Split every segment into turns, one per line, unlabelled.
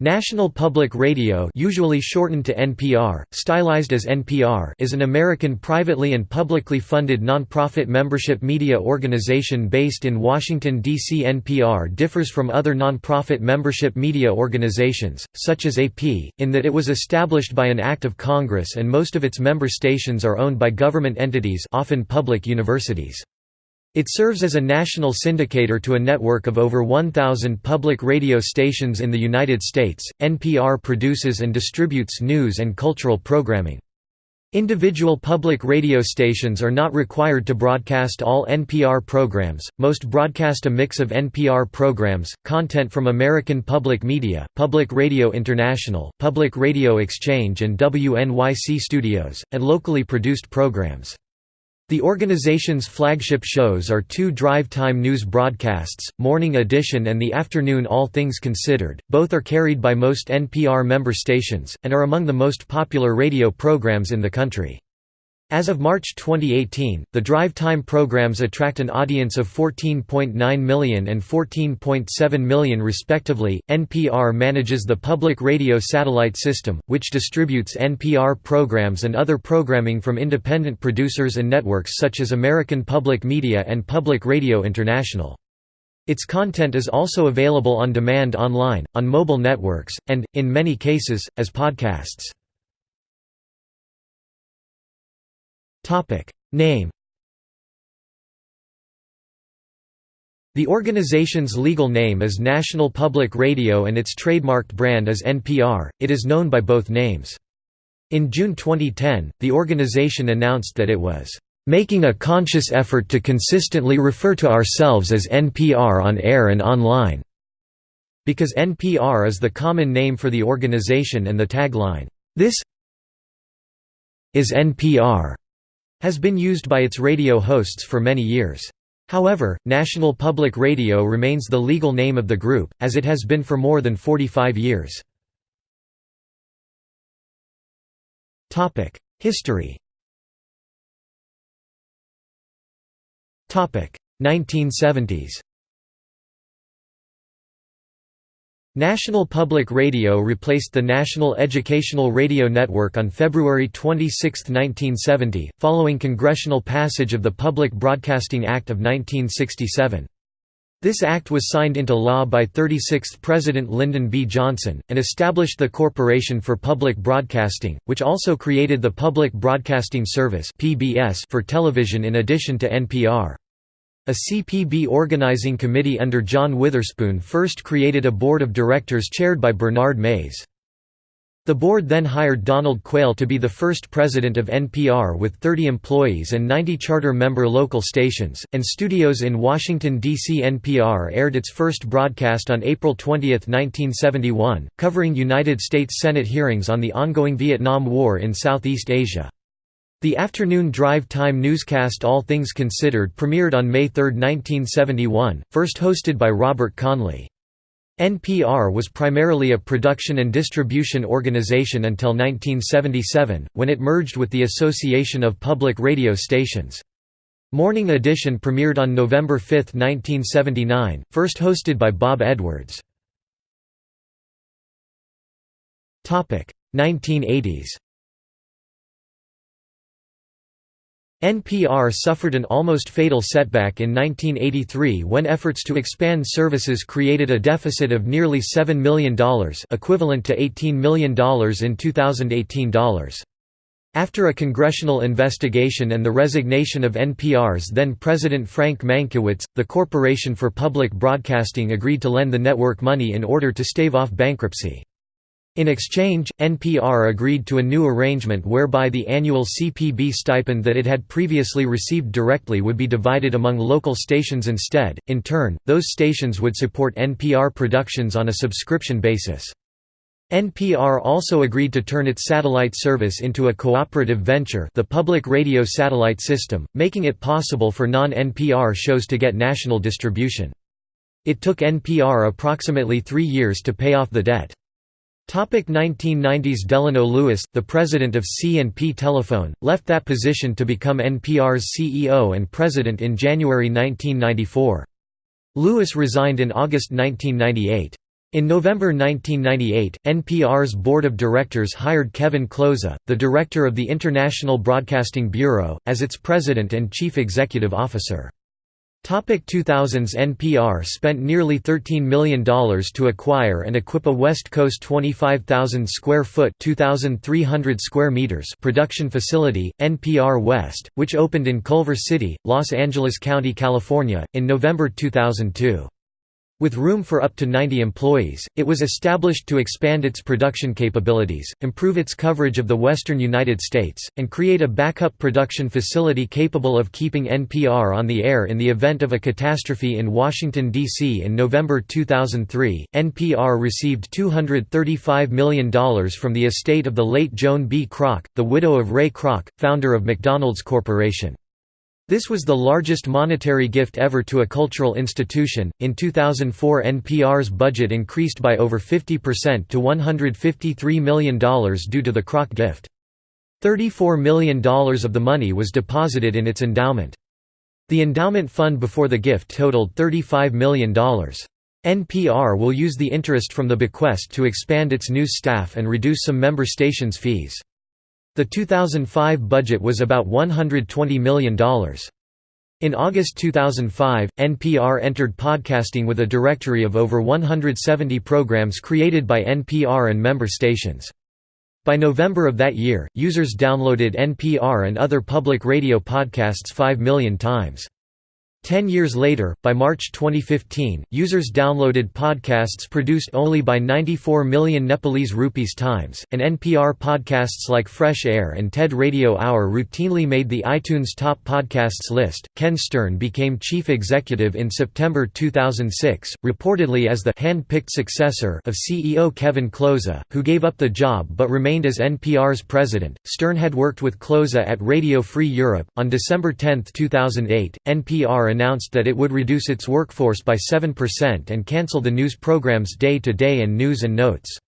National Public Radio usually shortened to NPR, stylized as NPR is an American privately and publicly funded nonprofit membership media organization based in Washington, D.C. NPR differs from other nonprofit membership media organizations, such as AP, in that it was established by an act of Congress and most of its member stations are owned by government entities often public universities. It serves as a national syndicator to a network of over 1,000 public radio stations in the United States. NPR produces and distributes news and cultural programming. Individual public radio stations are not required to broadcast all NPR programs, most broadcast a mix of NPR programs, content from American Public Media, Public Radio International, Public Radio Exchange and WNYC Studios, and locally produced programs. The organization's flagship shows are two drive-time news broadcasts, Morning Edition and the afternoon All Things Considered, both are carried by most NPR member stations, and are among the most popular radio programs in the country. As of March 2018, the drive time programs attract an audience of 14.9 million and 14.7 million respectively. NPR manages the public radio satellite system, which distributes NPR programs and other programming from independent producers and networks such as American Public Media and Public Radio International. Its content is also available on demand online, on mobile networks, and, in many cases, as podcasts. Name The organization's legal name is National Public Radio and its trademarked brand is NPR, it is known by both names. In June 2010, the organization announced that it was making a conscious effort to consistently refer to ourselves as NPR on air and online, because NPR is the common name for the organization and the tagline, This is NPR has been used by its radio hosts for many years. However, National Public Radio remains the legal name of the group, as it has been for more than 45 years. History 1970s National Public Radio replaced the National Educational Radio Network on February 26, 1970, following congressional passage of the Public Broadcasting Act of 1967. This act was signed into law by 36th President Lyndon B. Johnson, and established the Corporation for Public Broadcasting, which also created the Public Broadcasting Service for television in addition to NPR. A CPB organizing committee under John Witherspoon first created a board of directors chaired by Bernard Mayes. The board then hired Donald Quayle to be the first president of NPR with 30 employees and 90 charter member local stations, and studios in Washington, D.C. NPR aired its first broadcast on April 20, 1971, covering United States Senate hearings on the ongoing Vietnam War in Southeast Asia. The afternoon drive time newscast All Things Considered premiered on May 3, 1971, first hosted by Robert Conley. NPR was primarily a production and distribution organization until 1977, when it merged with the Association of Public Radio Stations. Morning Edition premiered on November 5, 1979, first hosted by Bob Edwards. 1980s NPR suffered an almost fatal setback in 1983 when efforts to expand services created a deficit of nearly $7 million equivalent to $18 million in 2018 dollars. After a congressional investigation and the resignation of NPR's then-president Frank Mankiewicz, the Corporation for Public Broadcasting agreed to lend the network money in order to stave off bankruptcy. In exchange, NPR agreed to a new arrangement whereby the annual CPB stipend that it had previously received directly would be divided among local stations instead. In turn, those stations would support NPR productions on a subscription basis. NPR also agreed to turn its satellite service into a cooperative venture the public radio satellite system, making it possible for non-NPR shows to get national distribution. It took NPR approximately three years to pay off the debt. 1990s Delano Lewis, the president of C&P Telephone, left that position to become NPR's CEO and president in January 1994. Lewis resigned in August 1998. In November 1998, NPR's board of directors hired Kevin Klose, the director of the International Broadcasting Bureau, as its president and chief executive officer. Topic 2000s NPR spent nearly $13 million to acquire and equip a West Coast 25,000 square foot 2,300 square meters production facility, NPR West, which opened in Culver City, Los Angeles County, California, in November 2002. With room for up to 90 employees, it was established to expand its production capabilities, improve its coverage of the western United States, and create a backup production facility capable of keeping NPR on the air in the event of a catastrophe in Washington, D.C. In November 2003, NPR received $235 million from the estate of the late Joan B. Kroc, the widow of Ray Kroc, founder of McDonald's Corporation. This was the largest monetary gift ever to a cultural institution. In 2004, NPR's budget increased by over 50% to $153 million due to the Kroc gift. $34 million of the money was deposited in its endowment. The endowment fund before the gift totaled $35 million. NPR will use the interest from the bequest to expand its news staff and reduce some member stations' fees. The 2005 budget was about $120 million. In August 2005, NPR entered podcasting with a directory of over 170 programs created by NPR and member stations. By November of that year, users downloaded NPR and other public radio podcasts 5 million times. Ten years later, by March 2015, users downloaded podcasts produced only by 94 million Nepalese rupees times, and NPR podcasts like Fresh Air and TED Radio Hour routinely made the iTunes Top Podcasts list. Ken Stern became chief executive in September 2006, reportedly as the hand-picked successor of CEO Kevin Klose, who gave up the job but remained as NPR's president. Stern had worked with Klose at Radio Free Europe. On December 10, 2008, NPR announced that it would reduce its workforce by 7% and cancel the news programs Day to Day and News and Notes.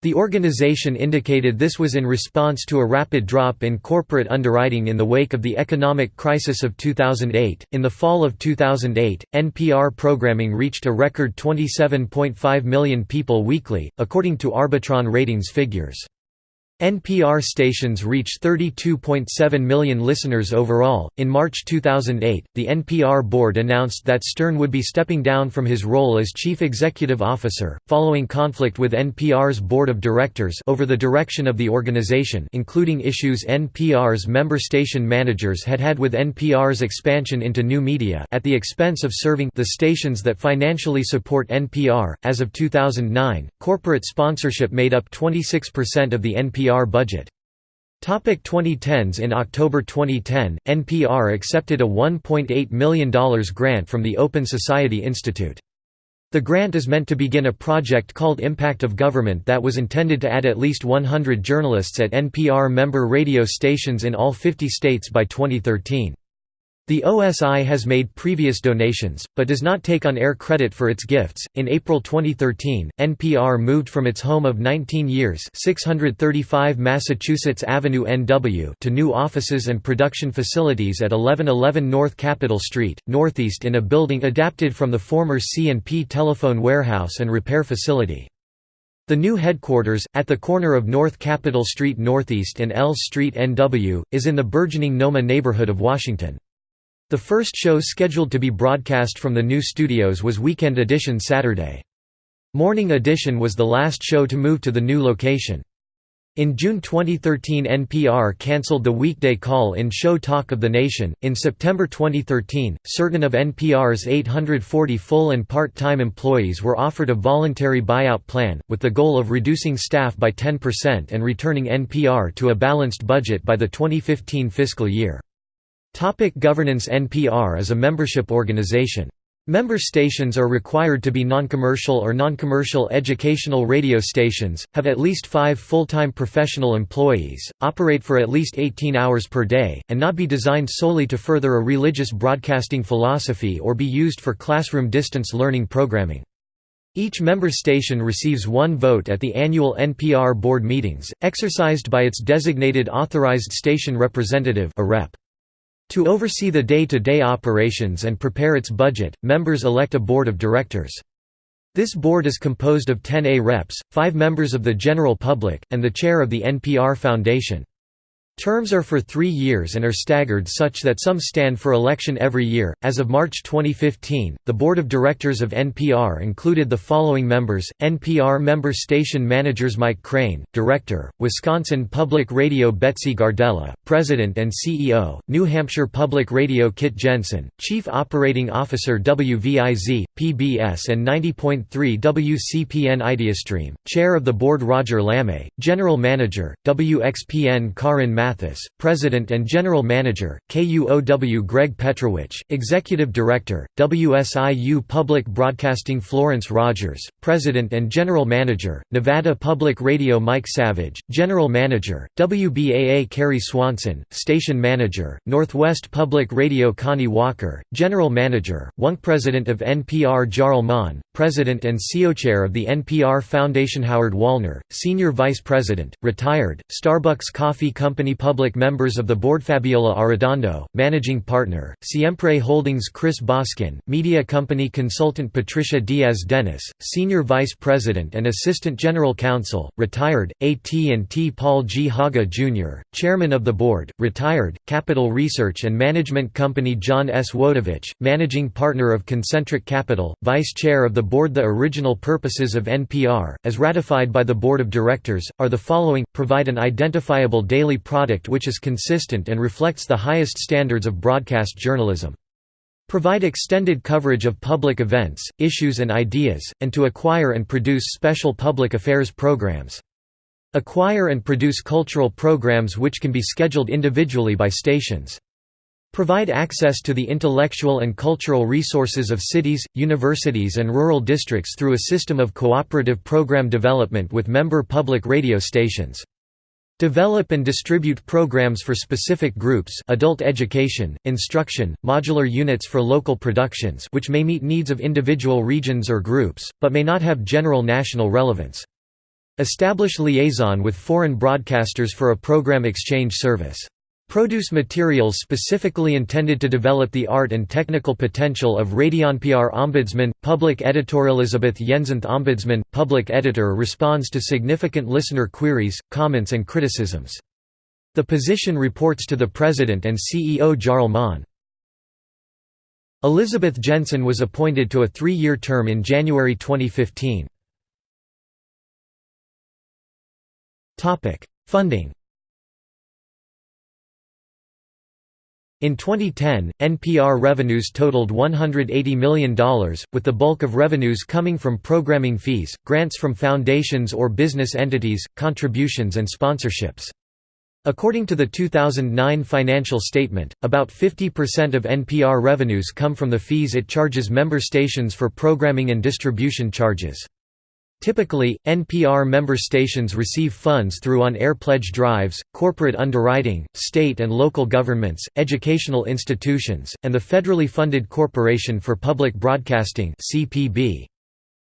The organization indicated this was in response to a rapid drop in corporate underwriting in the wake of the economic crisis of 2008. In the fall of 2008, NPR programming reached a record 27.5 million people weekly, according to Arbitron ratings figures. NPR stations reach 32.7 million listeners overall. In March 2008, the NPR board announced that Stern would be stepping down from his role as chief executive officer, following conflict with NPR's board of directors over the direction of the organization, including issues NPR's member station managers had had with NPR's expansion into new media at the expense of serving the stations that financially support NPR. As of 2009, corporate sponsorship made up 26% of the NPR NPR budget. Topic 2010s In October 2010, NPR accepted a $1.8 million grant from the Open Society Institute. The grant is meant to begin a project called Impact of Government that was intended to add at least 100 journalists at NPR member radio stations in all 50 states by 2013. The OSI has made previous donations, but does not take on air credit for its gifts. In April 2013, NPR moved from its home of 19 years, 635 Massachusetts Avenue NW, to new offices and production facilities at 1111 North Capitol Street, Northeast, in a building adapted from the former C&P telephone warehouse and repair facility. The new headquarters, at the corner of North Capitol Street Northeast and L Street NW, is in the burgeoning Noma neighborhood of Washington. The first show scheduled to be broadcast from the new studios was Weekend Edition Saturday. Morning Edition was the last show to move to the new location. In June 2013 NPR cancelled the weekday call-in show Talk of the Nation. In September 2013, certain of NPR's 840 full and part-time employees were offered a voluntary buyout plan, with the goal of reducing staff by 10% and returning NPR to a balanced budget by the 2015 fiscal year. Topic governance NPR is a membership organization. Member stations are required to be non-commercial or non-commercial educational radio stations, have at least five full-time professional employees, operate for at least 18 hours per day, and not be designed solely to further a religious broadcasting philosophy or be used for classroom distance learning programming. Each member station receives one vote at the annual NPR board meetings, exercised by its designated authorized station representative a rep. To oversee the day-to-day -day operations and prepare its budget, members elect a board of directors. This board is composed of 10 A reps, 5 members of the general public, and the chair of the NPR Foundation. Terms are for three years and are staggered such that some stand for election every year. As of March 2015, the board of directors of NPR included the following members NPR member station managers Mike Crane, Director, Wisconsin Public Radio Betsy Gardella, President and CEO, New Hampshire Public Radio Kit Jensen, Chief Operating Officer WVIZ, PBS and 90.3 WCPN Ideastream, Chair of the Board Roger LaMay, General Manager, WXPN Karin Matt Mathis, President and General Manager, KUOW Greg Petrovich, Executive Director, WSIU Public Broadcasting Florence Rogers, President and General Manager, Nevada Public Radio Mike Savage, General Manager, WBAA Carrie Swanson, Station Manager, Northwest Public Radio Connie Walker, General Manager, WUNC President of NPR Jarl Mohn, President and CEO Chair of the NPR Foundation Howard Wallner, Senior Vice President, retired, Starbucks Coffee Company Public Members of the Board Fabiola Arredondo, Managing Partner, Siempre Holdings Chris Boskin, Media Company Consultant Patricia Diaz-Dennis, Senior Vice President and Assistant General Counsel, retired, AT&T Paul G. Haaga Jr., Chairman of the Board, retired, Capital Research and Management Company John S. Wojtowicz, Managing Partner of Concentric Capital, Vice Chair of the Board The original purposes of NPR, as ratified by the Board of Directors, are the following, provide an identifiable daily product which is consistent and reflects the highest standards of broadcast journalism. Provide extended coverage of public events, issues and ideas, and to acquire and produce special public affairs programs. Acquire and produce cultural programs which can be scheduled individually by stations. Provide access to the intellectual and cultural resources of cities, universities and rural districts through a system of cooperative program development with member public radio stations. Develop and distribute programs for specific groups adult education, instruction, modular units for local productions which may meet needs of individual regions or groups, but may not have general national relevance. Establish liaison with foreign broadcasters for a program exchange service. Produce materials specifically intended to develop the art and technical potential of RadioNPR Ombudsman, Public Editor Elizabeth Yensenth Ombudsman, Public Editor responds to significant listener queries, comments and criticisms. The position reports to the President and CEO Jarl Mohn. Elizabeth Jensen was appointed to a three-year term in January 2015. Funding In 2010, NPR revenues totaled $180 million, with the bulk of revenues coming from programming fees, grants from foundations or business entities, contributions and sponsorships. According to the 2009 financial statement, about 50% of NPR revenues come from the fees it charges member stations for programming and distribution charges. Typically, NPR member stations receive funds through on-air pledge drives, corporate underwriting, state and local governments, educational institutions, and the federally funded Corporation for Public Broadcasting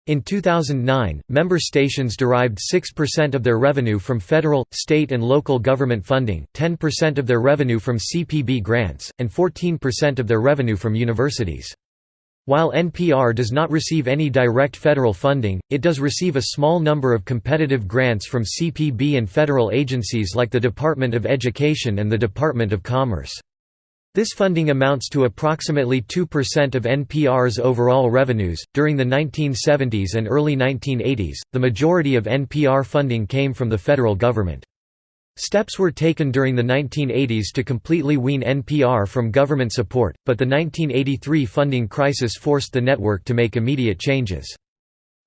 In 2009, member stations derived 6% of their revenue from federal, state and local government funding, 10% of their revenue from CPB grants, and 14% of their revenue from universities. While NPR does not receive any direct federal funding, it does receive a small number of competitive grants from CPB and federal agencies like the Department of Education and the Department of Commerce. This funding amounts to approximately 2% of NPR's overall revenues. During the 1970s and early 1980s, the majority of NPR funding came from the federal government. Steps were taken during the 1980s to completely wean NPR from government support, but the 1983 funding crisis forced the network to make immediate changes.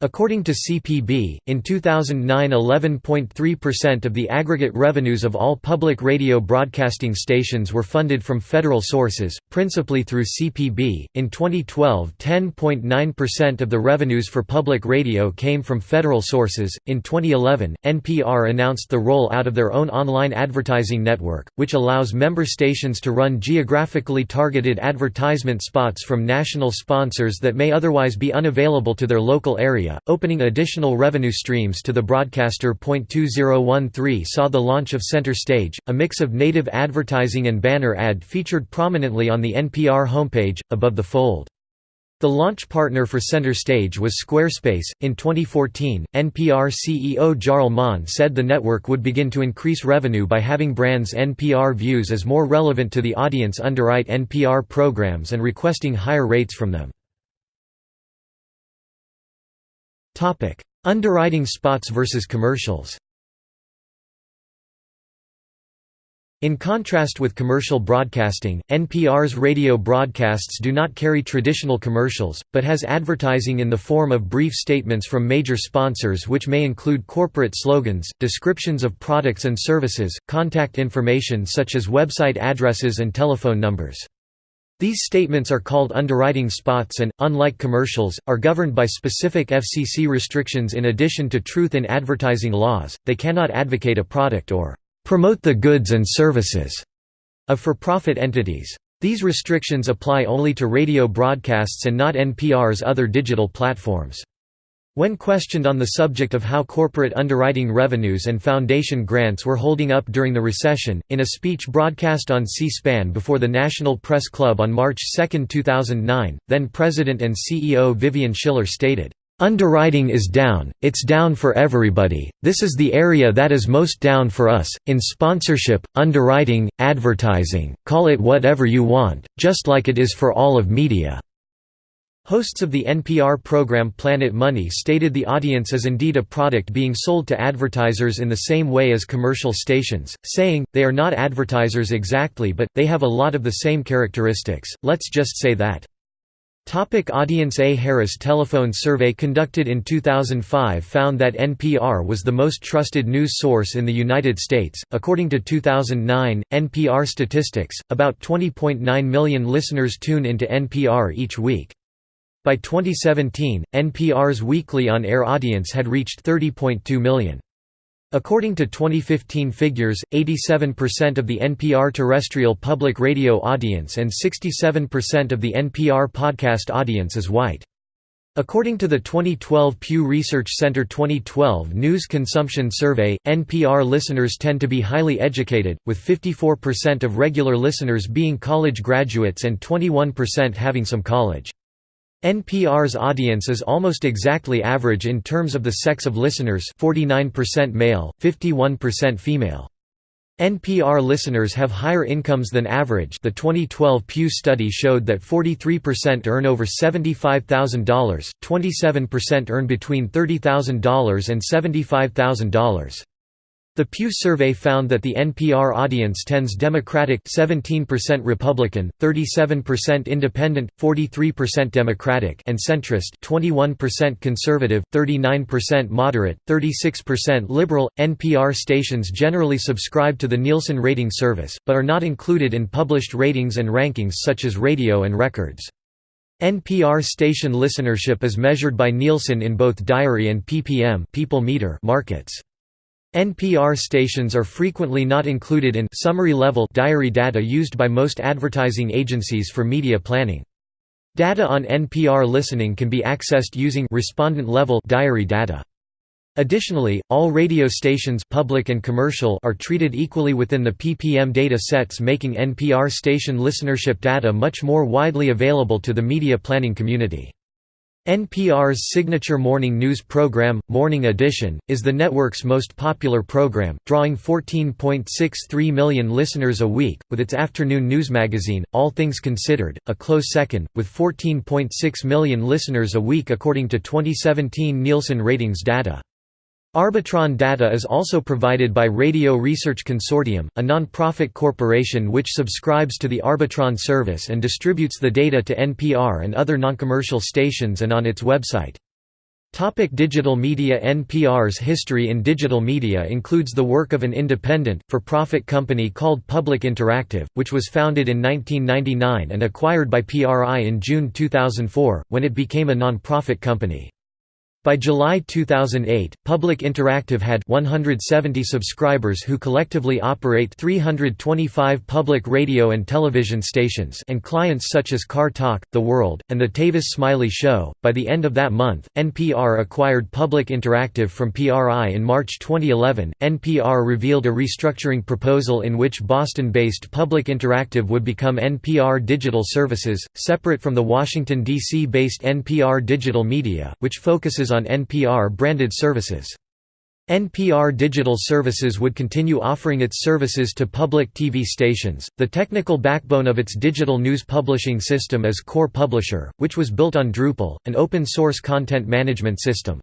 According to CPB, in 2009 11.3% of the aggregate revenues of all public radio broadcasting stations were funded from federal sources, principally through CPB. In 2012, 10.9% of the revenues for public radio came from federal sources. In 2011, NPR announced the roll out of their own online advertising network, which allows member stations to run geographically targeted advertisement spots from national sponsors that may otherwise be unavailable to their local area opening additional revenue streams to the broadcaster. 2013 saw the launch of Center Stage, a mix of native advertising and banner ad featured prominently on the NPR homepage, above the fold. The launch partner for Center Stage was Squarespace. In 2014, NPR CEO Jarl Mohn said the network would begin to increase revenue by having brands NPR views as more relevant to the audience underwrite NPR programs and requesting higher rates from them. Underwriting spots versus commercials In contrast with commercial broadcasting, NPR's radio broadcasts do not carry traditional commercials, but has advertising in the form of brief statements from major sponsors which may include corporate slogans, descriptions of products and services, contact information such as website addresses and telephone numbers. These statements are called underwriting spots and, unlike commercials, are governed by specific FCC restrictions in addition to truth in advertising laws, they cannot advocate a product or promote the goods and services of for-profit entities. These restrictions apply only to radio broadcasts and not NPR's other digital platforms. When questioned on the subject of how corporate underwriting revenues and foundation grants were holding up during the recession, in a speech broadcast on C-SPAN before the National Press Club on March 2, 2009, then President and CEO Vivian Schiller stated, Underwriting is down, it's down for everybody, this is the area that is most down for us, in sponsorship, underwriting, advertising, call it whatever you want, just like it is for all of media." Hosts of the NPR program Planet Money stated the audience is indeed a product being sold to advertisers in the same way as commercial stations, saying, they are not advertisers exactly but, they have a lot of the same characteristics, let's just say that. Topic audience A Harris Telephone survey conducted in 2005 found that NPR was the most trusted news source in the United States. According to 2009 NPR statistics, about 20.9 million listeners tune into NPR each week. By 2017, NPR's weekly on-air audience had reached 30.2 million. According to 2015 figures, 87% of the NPR terrestrial public radio audience and 67% of the NPR podcast audience is white. According to the 2012 Pew Research Center 2012 News Consumption Survey, NPR listeners tend to be highly educated, with 54% of regular listeners being college graduates and 21% having some college. NPR's audience is almost exactly average in terms of the sex of listeners 49% male, 51% female. NPR listeners have higher incomes than average the 2012 Pew study showed that 43% earn over $75,000, 27% earn between $30,000 and $75,000. The Pew survey found that the NPR audience tends Democratic 17% Republican, 37% Independent, 43% Democratic and centrist 21% conservative, 39% moderate, 36% liberal. NPR stations generally subscribe to the Nielsen rating service, but are not included in published ratings and rankings such as radio and records. NPR station listenership is measured by Nielsen in both diary and PPM people meter markets. NPR stations are frequently not included in summary-level diary data used by most advertising agencies for media planning. Data on NPR listening can be accessed using respondent-level diary data. Additionally, all radio stations public and commercial are treated equally within the PPM data sets making NPR station listenership data much more widely available to the media planning community. NPR's signature morning news program, Morning Edition, is the network's most popular program, drawing 14.63 million listeners a week, with its afternoon news magazine, All Things Considered, a close second, with 14.6 million listeners a week according to 2017 Nielsen ratings data. Arbitron data is also provided by Radio Research Consortium, a non-profit corporation which subscribes to the Arbitron service and distributes the data to NPR and other non-commercial stations and on its website. Topic digital media NPR's history in digital media includes the work of an independent, for-profit company called Public Interactive, which was founded in 1999 and acquired by PRI in June 2004, when it became a non-profit company. By July 2008, Public Interactive had 170 subscribers who collectively operate 325 public radio and television stations and clients such as Car Talk, The World, and The Tavis Smiley Show. By the end of that month, NPR acquired Public Interactive from PRI in March 2011. NPR revealed a restructuring proposal in which Boston-based Public Interactive would become NPR Digital Services, separate from the Washington D.C.-based NPR Digital Media, which focuses on NPR-branded services. NPR Digital Services would continue offering its services to public TV stations. The technical backbone of its digital news publishing system is Core Publisher, which was built on Drupal, an open source content management system.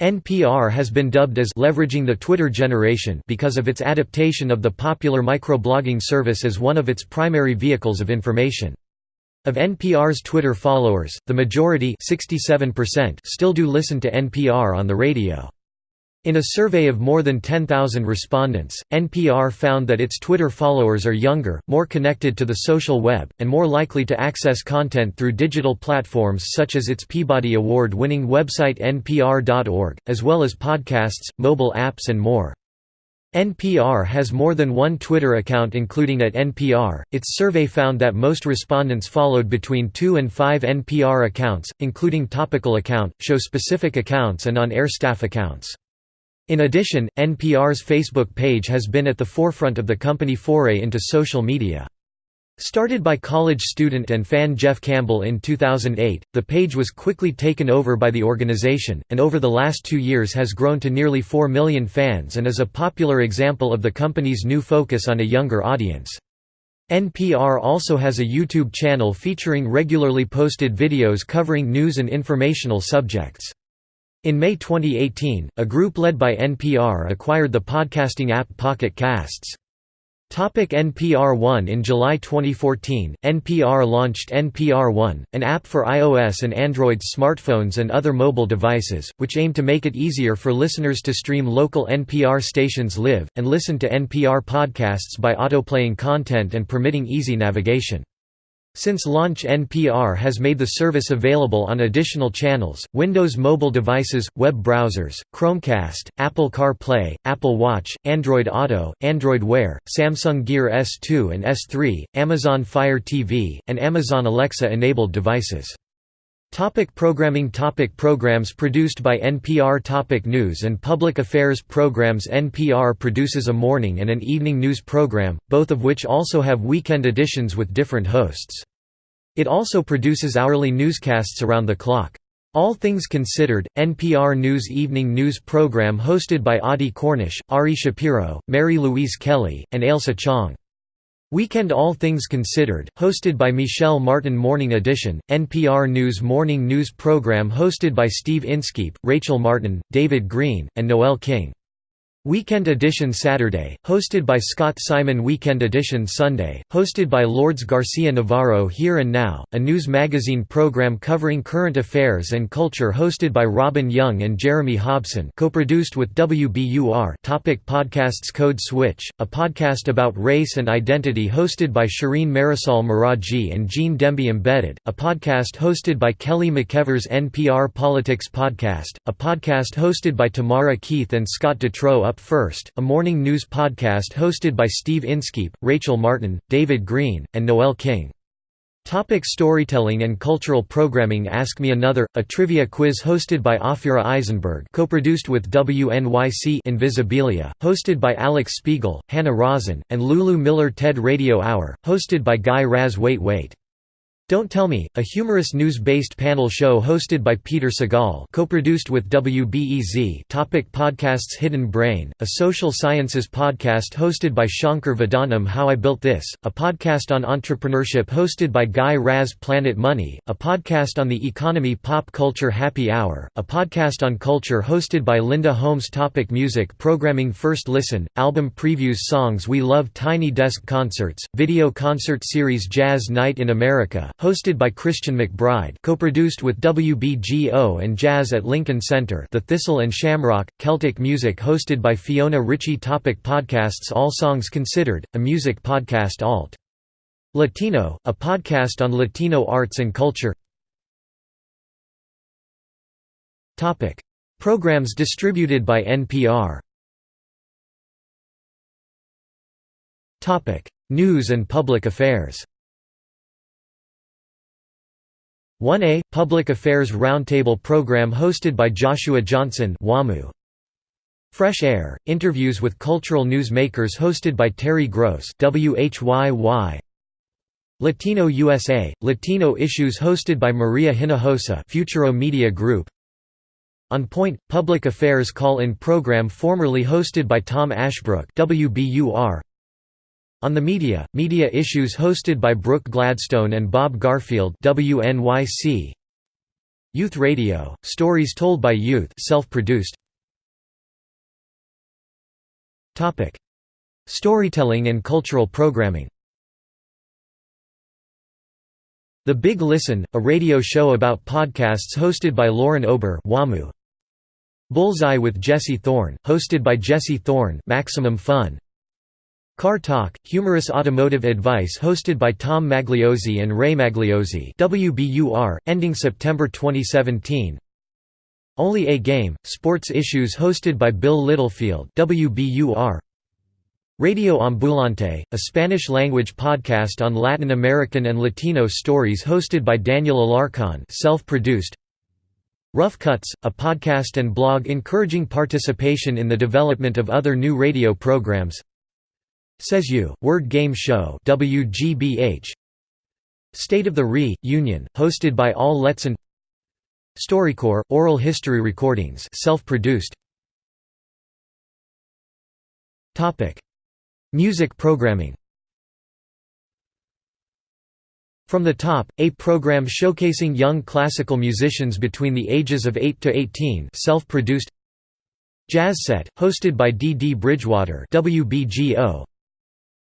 NPR has been dubbed as leveraging the Twitter generation because of its adaptation of the popular microblogging service as one of its primary vehicles of information. Of NPR's Twitter followers, the majority still do listen to NPR on the radio. In a survey of more than 10,000 respondents, NPR found that its Twitter followers are younger, more connected to the social web, and more likely to access content through digital platforms such as its Peabody Award-winning website npr.org, as well as podcasts, mobile apps and more. NPR has more than one Twitter account including at NPR. Its survey found that most respondents followed between 2 and 5 NPR accounts, including topical account, show-specific accounts and on-air staff accounts. In addition, NPR's Facebook page has been at the forefront of the company foray into social media. Started by college student and fan Jeff Campbell in 2008, the page was quickly taken over by the organization, and over the last two years has grown to nearly 4 million fans and is a popular example of the company's new focus on a younger audience. NPR also has a YouTube channel featuring regularly posted videos covering news and informational subjects. In May 2018, a group led by NPR acquired the podcasting app Pocket Casts. NPR One In July 2014, NPR launched NPR One, an app for iOS and Android smartphones and other mobile devices, which aim to make it easier for listeners to stream local NPR stations live, and listen to NPR podcasts by autoplaying content and permitting easy navigation. Since launch NPR has made the service available on additional channels, Windows mobile devices, web browsers, Chromecast, Apple CarPlay, Apple Watch, Android Auto, Android Wear, Samsung Gear S2 and S3, Amazon Fire TV, and Amazon Alexa-enabled devices. Topic programming Topic Programs produced by NPR Topic News and Public Affairs Programs NPR produces a morning and an evening news program, both of which also have weekend editions with different hosts. It also produces hourly newscasts around the clock. All Things Considered, NPR News evening news program hosted by Audie Cornish, Ari Shapiro, Mary Louise Kelly, and Ailsa Chang. Weekend All Things Considered, hosted by Michel Martin Morning Edition, NPR News morning news program hosted by Steve Inskeep, Rachel Martin, David Greene, and Noel King. Weekend Edition Saturday, hosted by Scott Simon. Weekend Edition Sunday, hosted by Lourdes Garcia Navarro Here and Now, a news magazine program covering current affairs and culture hosted by Robin Young and Jeremy Hobson co-produced with WBUR topic Podcasts Code Switch, a podcast about race and identity hosted by Shireen Marisol Meraji and Gene Demby Embedded, a podcast hosted by Kelly McEvers NPR Politics Podcast, a podcast hosted by Tamara Keith and Scott Detrow Up First, a morning news podcast hosted by Steve Inskeep, Rachel Martin, David Greene, and Noel King. Topic storytelling and cultural programming Ask Me Another, a trivia quiz hosted by Ophira Eisenberg co-produced with WNYC Invisibilia, hosted by Alix Spiegel, Hannah Rosin, and Lulu Miller TED Radio Hour, hosted by Guy Raz Wait Wait don't Tell Me, a humorous news-based panel show hosted by Peter Sagal co-produced with WBEZ topic Podcasts Hidden Brain, a social sciences podcast hosted by Shankar Vedantam How I Built This, a podcast on entrepreneurship hosted by Guy Raz Planet Money, a podcast on the economy Pop Culture Happy Hour, a podcast on culture hosted by Linda Holmes Topic Music programming First Listen, album previews Songs We Love Tiny Desk Concerts, video concert series Jazz Night in America hosted by Christian McBride co-produced with WBGO and Jazz at Lincoln Center The Thistle and Shamrock, Celtic Music hosted by Fiona Ritchie Topic Podcasts All Songs Considered, a music podcast Alt. Latino, a podcast on Latino arts and culture Topic: Programs distributed by NPR. Topic: News and Public Affairs. 1A – Public Affairs Roundtable program hosted by Joshua Johnson WAMU. Fresh Air – Interviews with cultural news makers hosted by Terry Gross WHYY. Latino USA – Latino Issues hosted by Maria Hinojosa Futuro Media Group On Point – Public Affairs Call-In program formerly hosted by Tom Ashbrook WBUR on the Media, Media Issues hosted by Brooke Gladstone and Bob Garfield WNYC. Youth Radio, stories told by youth self-produced. Topic: Storytelling and cultural programming The Big Listen, a radio show about podcasts hosted by Lauren Ober WAMU. Bullseye with Jesse Thorn, hosted by Jesse Thorn Maximum Fun. Car Talk, humorous automotive advice hosted by Tom Magliozzi and Ray Magliozzi. WBUR, ending September 2017 Only a Game, sports issues hosted by Bill Littlefield. WBUR Radio Ambulante, a Spanish-language podcast on Latin American and Latino stories hosted by Daniel Alarcon self-produced. Rough Cuts, a podcast and blog encouraging participation in the development of other new radio programs Says You, Word Game Show WGBH State of the Re, Union, hosted by Al Letson StoryCorps, oral history recordings self-produced Music programming From the Top, a program showcasing young classical musicians between the ages of 8 to 18 self-produced Jazz Set, hosted by D. D. Bridgewater WBGO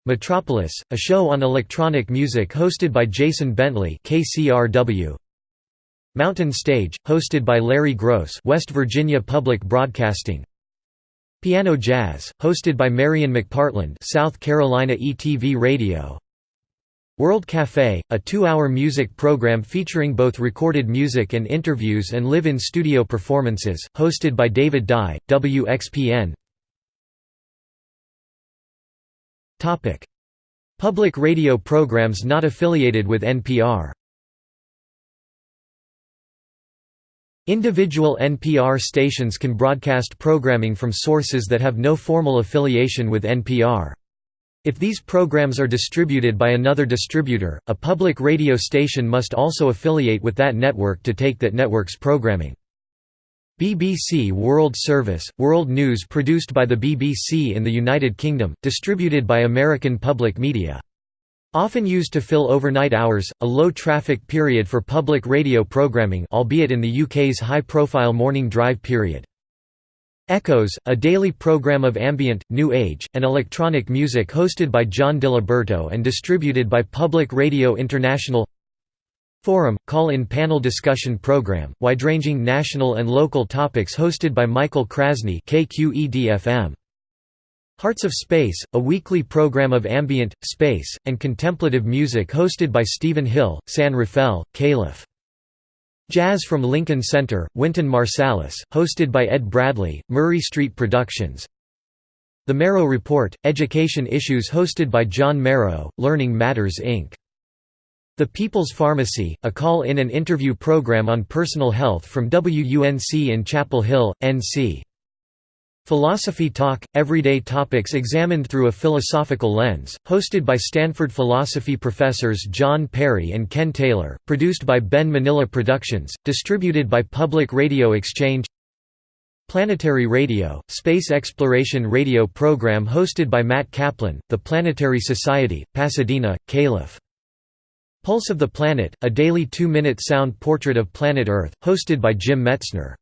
Metropolis, a show on electronic music hosted by Jason Bentley KCRW. Mountain Stage, hosted by Larry Groce West Virginia Public Broadcasting. Piano Jazz, hosted by Marian McPartland South Carolina ETV Radio. World Café, a two-hour music program featuring both recorded music and interviews and live-in studio performances, hosted by David Dye, WXPN Public radio programs not affiliated with NPR Individual NPR stations can broadcast programming from sources that have no formal affiliation with NPR. If these programs are distributed by another distributor, a public radio station must also affiliate with that network to take that network's programming. BBC World Service, world news produced by the BBC in the United Kingdom, distributed by American Public Media. Often used to fill overnight hours, a low-traffic period for public radio programming albeit in the UK's high-profile morning drive period. Echoes, a daily program of ambient, new age, and electronic music hosted by John DiLiberto and distributed by Public Radio International Forum – call-in panel discussion program, wide-ranging national and local topics hosted by Michael Krasny KQED-FM. Hearts of Space, a weekly program of ambient, space, and contemplative music hosted by Stephen Hill, San Rafael, Calif. Jazz from Lincoln Center, Wynton Marsalis, hosted by Ed Bradley, Murray Street Productions. The Merrow Report, education issues hosted by John Merrow, Learning Matters Inc. The People's Pharmacy, a call-in and interview program on personal health from WUNC in Chapel Hill, NC. Philosophy Talk – Everyday topics examined through a philosophical lens, hosted by Stanford philosophy professors John Perry and Ken Taylor, produced by Ben Manilla Productions, distributed by Public Radio Exchange Planetary Radio – Space exploration radio program hosted by Matt Kaplan, The Planetary Society, Pasadena, Caliph. Pulse of the Planet, a daily two-minute sound portrait of planet Earth, hosted by Jim Metzner.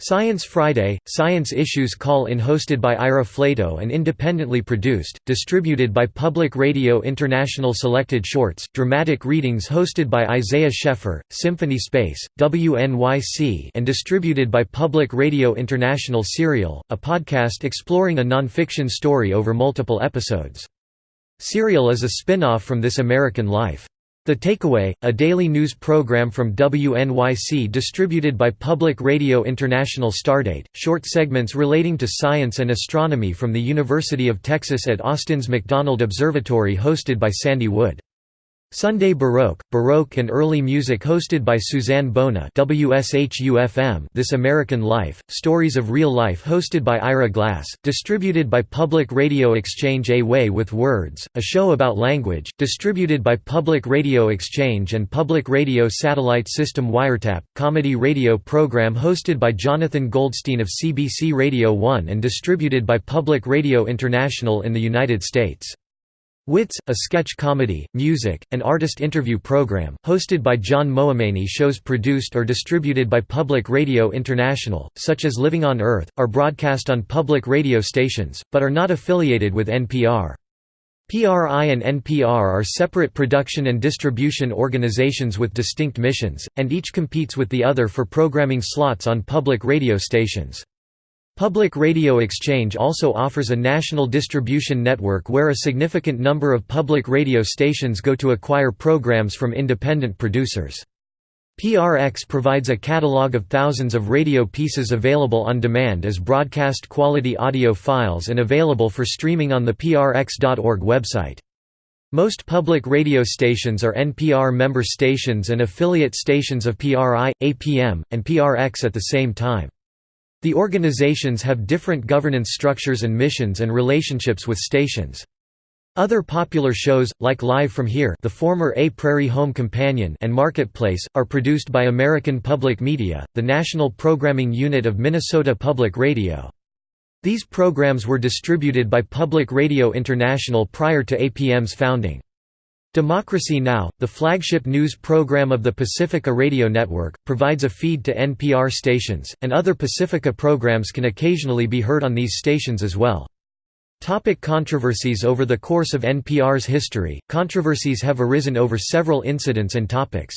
Science Friday, Science Issues Call-In hosted by Ira Flatow and independently produced, distributed by Public Radio International Selected Shorts, dramatic readings hosted by Isaiah Sheffer, Symphony Space, WNYC and distributed by Public Radio International Serial, a podcast exploring a non-fiction story over multiple episodes. Serial is a spin-off from This American Life. The Takeaway, a daily news program from WNYC distributed by Public Radio International Stardate, short segments relating to science and astronomy from the University of Texas at Austin's McDonald Observatory hosted by Sandy Wood. Sunday Baroque, Baroque and Early Music hosted by Suzanne Bona This American Life, Stories of Real Life hosted by Ira Glass, distributed by Public Radio Exchange A Way with Words, a show about language, distributed by Public Radio Exchange and Public Radio Satellite System Wiretap, comedy radio program hosted by Jonathan Goldstein of CBC Radio 1 and distributed by Public Radio International in the United States. Wits, a sketch comedy, music, and artist interview program, hosted by John Moameni shows produced or distributed by Public Radio International, such as Living on Earth, are broadcast on public radio stations, but are not affiliated with NPR. PRI and NPR are separate production and distribution organizations with distinct missions, and each competes with the other for programming slots on public radio stations. Public Radio Exchange also offers a national distribution network where a significant number of public radio stations go to acquire programs from independent producers. PRX provides a catalog of thousands of radio pieces available on demand as broadcast quality audio files and available for streaming on the prx.org website. Most public radio stations are NPR member stations and affiliate stations of PRI, APM, and PRX at the same time. The organizations have different governance structures and missions and relationships with stations. Other popular shows, like Live from Here the former A Prairie Home Companion and Marketplace, are produced by American Public Media, the national programming unit of Minnesota Public Radio. These programs were distributed by Public Radio International prior to APM's founding. Democracy Now!, the flagship news program of the Pacifica Radio Network, provides a feed to NPR stations, and other Pacifica programs can occasionally be heard on these stations as well. Topic controversies Over the course of NPR's history, controversies have arisen over several incidents and topics.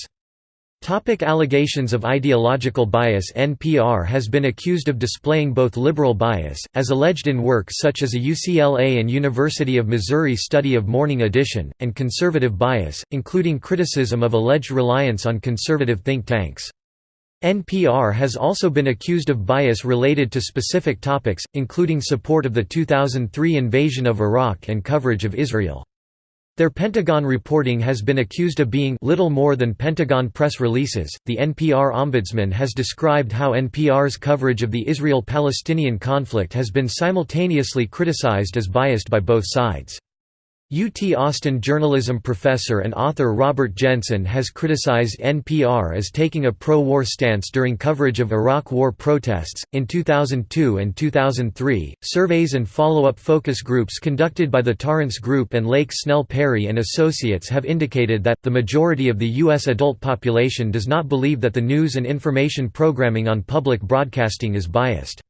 Topic allegations of ideological bias NPR has been accused of displaying both liberal bias, as alleged in works such as a UCLA and University of Missouri study of Morning Edition, and conservative bias, including criticism of alleged reliance on conservative think tanks. NPR has also been accused of bias related to specific topics, including support of the 2003 invasion of Iraq and coverage of Israel. Their Pentagon reporting has been accused of being little more than Pentagon press releases. The NPR ombudsman has described how NPR's coverage of the Israel Palestinian conflict has been simultaneously criticized as biased by both sides. UT Austin journalism professor and author Robert Jensen has criticized NPR as taking a pro war stance during coverage of Iraq War protests. In 2002 and 2003, surveys and follow up focus groups conducted by the Tarrance Group and Lake Snell Perry and Associates have indicated that, the majority of the U.S. adult population does not believe that the news and information programming on public broadcasting is biased.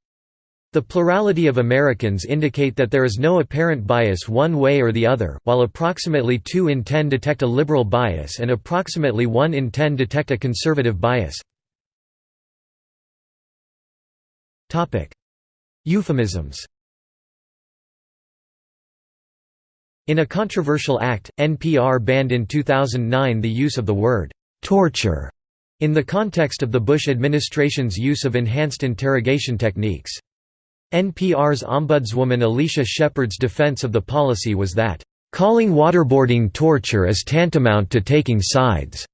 The plurality of Americans indicate that there is no apparent bias one way or the other, while approximately 2 in 10 detect a liberal bias and approximately 1 in 10 detect a conservative bias. Euphemisms In a controversial act, NPR banned in 2009 the use of the word «torture» in the context of the Bush administration's use of enhanced interrogation techniques. NPR's ombudswoman Alicia Shepard's defense of the policy was that, "...calling waterboarding torture is tantamount to taking sides."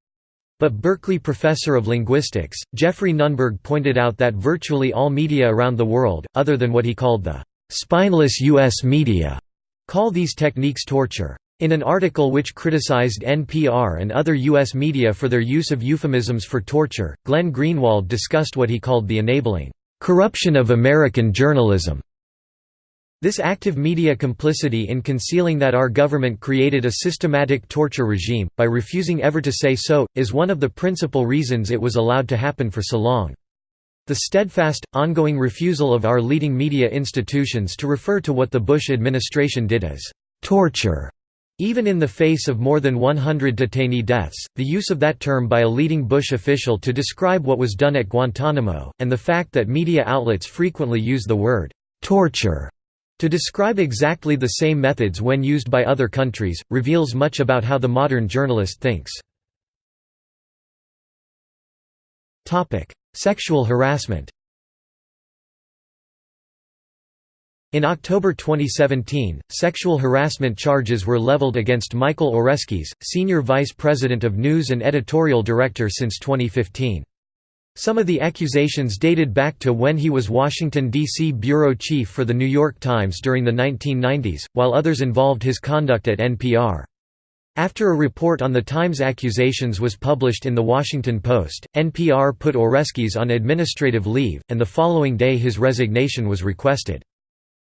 But Berkeley professor of linguistics, Geoffrey Nunberg pointed out that virtually all media around the world, other than what he called the "...spineless U.S. media," call these techniques torture. In an article which criticized NPR and other U.S. media for their use of euphemisms for torture, Glenn Greenwald discussed what he called the enabling corruption of American journalism. This active media complicity in concealing that our government created a systematic torture regime, by refusing ever to say so, is one of the principal reasons it was allowed to happen for so long. The steadfast, ongoing refusal of our leading media institutions to refer to what the Bush administration did as torture even in the face of more than 100 detainee deaths, the use of that term by a leading Bush official to describe what was done at Guantanamo, and the fact that media outlets frequently use the word, "'torture' to describe exactly the same methods when used by other countries, reveals much about how the modern journalist thinks. Sexual harassment In October 2017, sexual harassment charges were leveled against Michael Oreskes, Senior Vice President of News and Editorial Director since 2015. Some of the accusations dated back to when he was Washington, D.C. bureau chief for The New York Times during the 1990s, while others involved his conduct at NPR. After a report on the Times accusations was published in The Washington Post, NPR put Oreskes on administrative leave, and the following day his resignation was requested.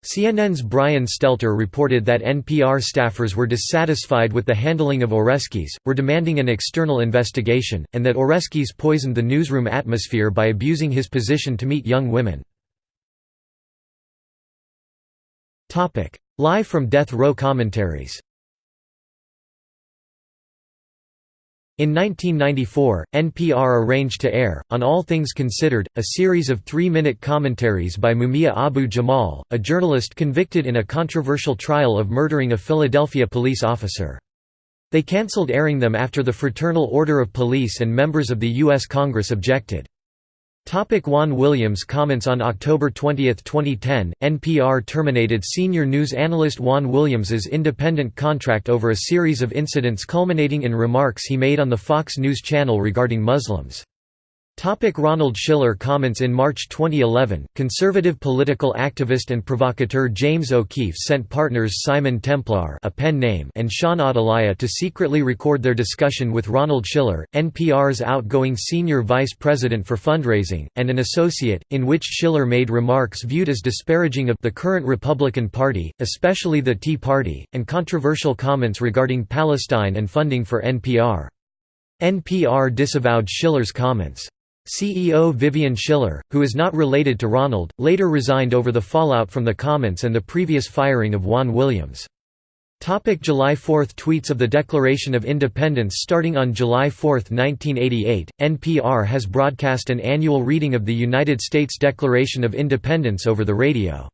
CNN's Brian Stelter reported that NPR staffers were dissatisfied with the handling of Oreskes, were demanding an external investigation, and that Oreskes poisoned the newsroom atmosphere by abusing his position to meet young women. Live from Death Row commentaries In 1994, NPR arranged to air, on All Things Considered, a series of three-minute commentaries by Mumia Abu-Jamal, a journalist convicted in a controversial trial of murdering a Philadelphia police officer. They cancelled airing them after the Fraternal Order of Police and members of the U.S. Congress objected. Topic Juan Williams comments On October 20, 2010, NPR terminated senior news analyst Juan Williams's independent contract over a series of incidents culminating in remarks he made on the Fox News channel regarding Muslims. Ronald Schiller comments In March 2011, conservative political activist and provocateur James O'Keefe sent partners Simon Templar a pen name and Shaughn Adeleye to secretly record their discussion with Ronald Schiller, NPR's outgoing senior vice president for fundraising, and an associate, in which Schiller made remarks viewed as disparaging of the current Republican Party, especially the Tea Party, and controversial comments regarding Palestine and funding for NPR. NPR disavowed Schiller's comments. CEO Vivian Schiller, who is not related to Ronald, later resigned over the fallout from the comments and the previous firing of Juan Williams. Topic July 4 Tweets of the Declaration of Independence Starting on July 4, 1988, NPR has broadcast an annual reading of the United States Declaration of Independence over the radio.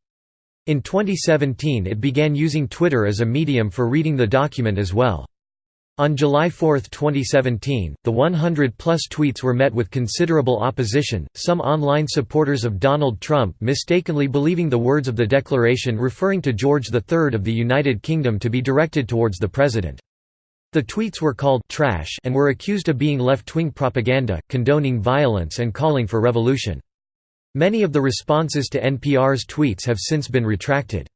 In 2017 it began using Twitter as a medium for reading the document as well. On July 4, 2017, the 100-plus tweets were met with considerable opposition, some online supporters of Donald Trump mistakenly believing the words of the declaration referring to George III of the United Kingdom to be directed towards the president. The tweets were called «trash» and were accused of being left-wing propaganda, condoning violence and calling for revolution. Many of the responses to NPR's tweets have since been retracted.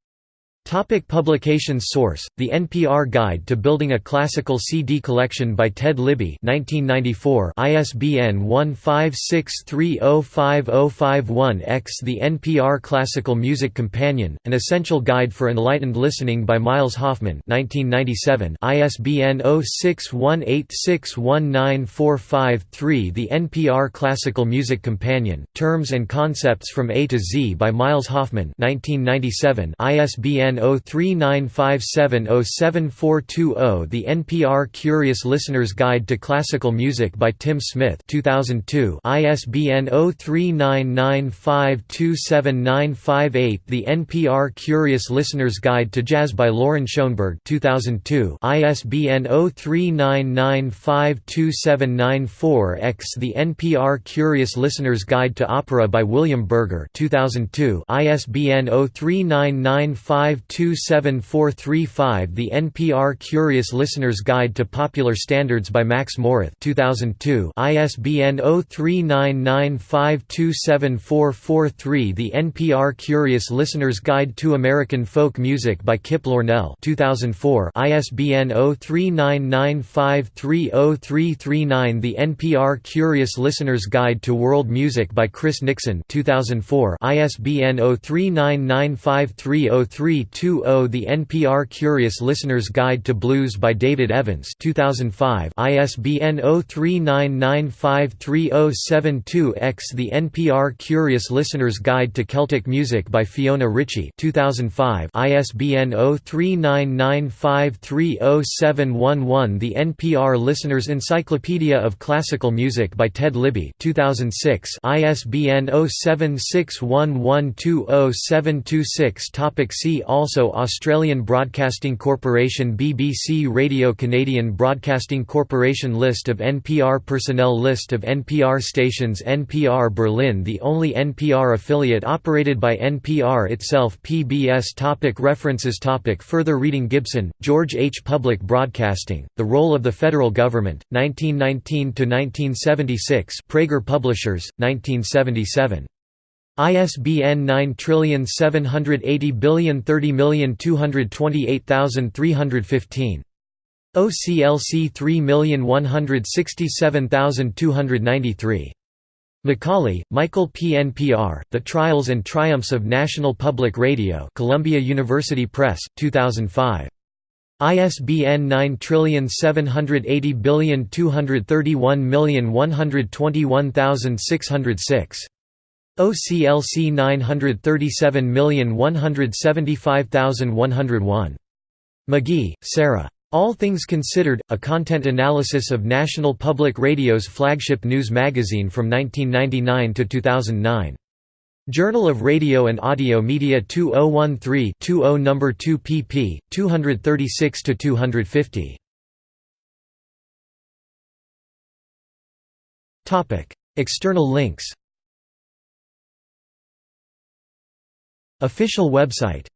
Topic publications Source: The NPR Guide to Building a Classical CD Collection by Ted Libby 1994 ISBN 1563055051-X The NPR Classical Music Companion, An Essential Guide for Enlightened Listening by Miles Hoffman 1997 ISBN 0618619453 The NPR Classical Music Companion, Terms and Concepts from A to Z by Miles Hoffman 1997 ISBN ISBN 0395707420 The NPR Curious Listener's Guide to Classical Music by Tim Smith 2002 ISBN 0399527958 The NPR Curious Listener's Guide to Jazz by Loren Schoenberg 2002 ISBN 0399527994X The NPR Curious Listener's Guide to Opera by William Berger 2002 ISBN 039952 27435 The NPR Curious Listener's Guide to Popular Standards by Max Morath 2002 ISBN 0399527443 The NPR oh Curious Listener's Guide to American Folk Music by Kip Lornell 2004 ISBN 0399530339 The NPR Curious Listener's Guide to World Music by Chris Nickson 2004 ISBN 03995303 20 The NPR Curious Listener's Guide to Blues by David Evans 2005 ISBN 0399530772-X The NPR Curious Listener's Guide to Celtic Music by Fiona Ritchie 2005 ISBN 0399530711 The NPR Listener's Encyclopedia of Classical Music by Ted Libby 2006 ISBN 0761120726 Topic See all also Australian Broadcasting Corporation BBC Radio Canadian Broadcasting Corporation List of NPR personnel List of NPR stations NPR Berlin The only NPR affiliate operated by NPR itself PBS topic References topic Further reading Gibson, George H. Public Broadcasting, The Role of the Federal Government, 1919–1976 Praeger Publishers, 1977. ISBN 9780030228315. OCLC 3167293. McCauley, Michael P. NPR, The Trials and Triumphs of National Public Radio Columbia University Press, 2005. ISBN 9780231121606. OCLC 937175101. McGee, Sarah. All Things Considered, a content analysis of National Public Radio's flagship news magazine from 1999 to 2009. Journal of Radio and Audio Media 2013-20 No. 2 pp. 236–250. External links Official website